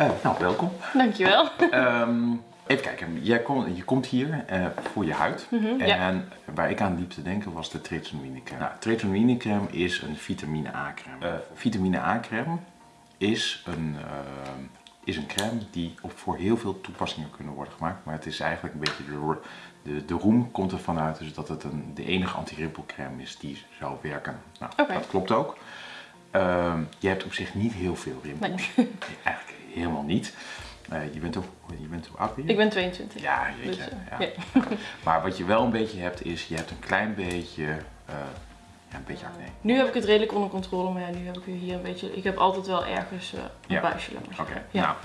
Uh, nou, welkom. Dankjewel. Um, even kijken, Jij kom, je komt hier uh, voor je huid. Mhm, en ja. waar ik aan liep te denken was de tretinoïne crème. Nou, is een vitamine A crème. Uh, vitamine A crème is een, is een crème die op voor heel veel toepassingen kunnen worden gemaakt. Maar het is eigenlijk een beetje de, de, de roem komt ervan uit dus dat het een, de enige anti-rimpelcrème is die zou werken. Nou, okay. dat klopt ook. Uh, je hebt op zich niet heel veel rimpels. Nee. Eigenlijk helemaal niet. Uh, je bent ook, je bent hoe oud? Ik ben 22. Ja, jeetje, Dus, uh, ja. ja. Maar wat je wel een beetje hebt is, je hebt een klein beetje, uh, ja, een beetje acne. Nu heb ik het redelijk onder controle, maar ja, nu heb ik hier een beetje, ik heb altijd wel ergens een Ja. buisje. Oké, nou,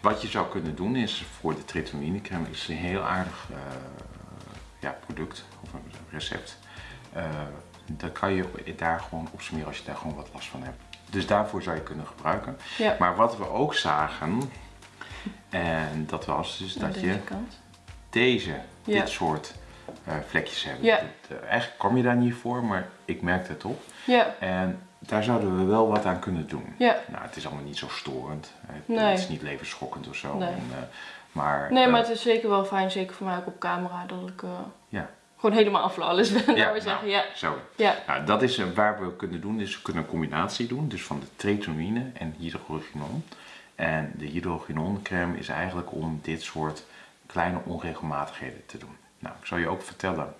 wat je zou kunnen doen is, voor de crème is een heel aardig eh, ja, product, of een recept. Eh, dat kan je daar gewoon op smeren als je daar gewoon wat last van hebt. Dus daarvoor zou je kunnen gebruiken. Ja. Maar wat we ook zagen, en dat was dus dat je kant. deze, Ja. dit soort eh, vlekjes hebt. Ja. Dat, eh, eigenlijk kwam je daar niet voor, maar ik merkte het op. Ja, En daar zouden we wel wat aan kunnen doen. ja. Nou, het is allemaal niet zo storend. Het, Nee. het is niet levensschokkend of zo. Nee. En, eh, maar, Nee, maar het is zeker wel fijn, zeker voor mij ook op camera, dat ik ja, gewoon helemaal flawless ben, Ja, we zeggen. Ja, zo. ja, Nou, dat is eh, waar we kunnen doen. Dus we kunnen een combinatie doen. Dus van de tretinoïne en hydrogenon. En de hydrogenon crème is eigenlijk om dit soort kleine onregelmatigheden te doen. Nou, ik zal je ook vertellen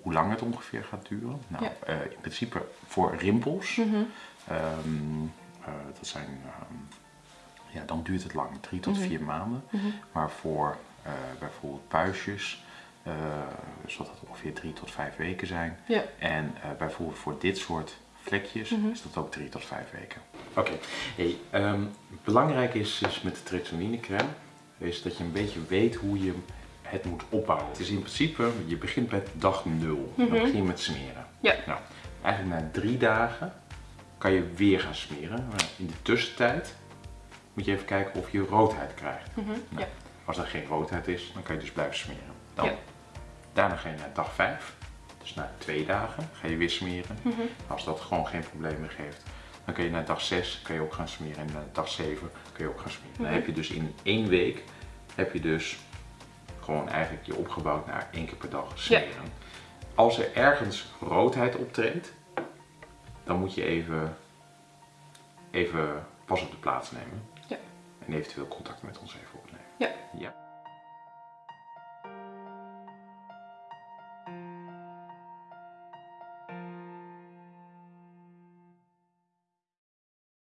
hoe lang het ongeveer gaat duren. Nou, Ja. eh, in principe voor rimpels. Mhm. Ehm, eh, dat zijn, ehm, ja, dan duurt het lang, drie tot Mhm. vier maanden. Mhm. Maar voor bijvoorbeeld puistjes eh, zal dat ongeveer drie tot vijf weken zijn. ja. En eh, bijvoorbeeld voor dit soort vlekjes Mhm. is dat ook drie tot vijf weken. Oké, hey, ehm, belangrijk is dus met de tretinoïne crème, is dat je een beetje weet hoe je het moet opbouwen. Het is in principe, je begint met dag nul. Dan Mhm. begin je met smeren. Ja. Nou, eigenlijk na drie dagen kan je weer gaan smeren. Maar in de tussentijd moet je even kijken of je roodheid krijgt. Mhm. Nou, ja. Als er geen roodheid is, dan kan je dus blijven smeren. Dan, Ja. Daarna ga je naar dag 5. Dus na twee dagen ga je weer smeren. Mhm. Als dat gewoon geen probleem meer geeft, dan kun je naar dag 6 kan je ook gaan smeren. En naar dag 7 kun je ook gaan smeren. Dan Mhm. heb je dus in één week heb je dus gewoon eigenlijk je opgebouwd naar één keer per dag smeren. Als er ergens roodheid optreedt, dan moet je even, even pas op de plaats nemen. Ja. En eventueel contact met ons even ja.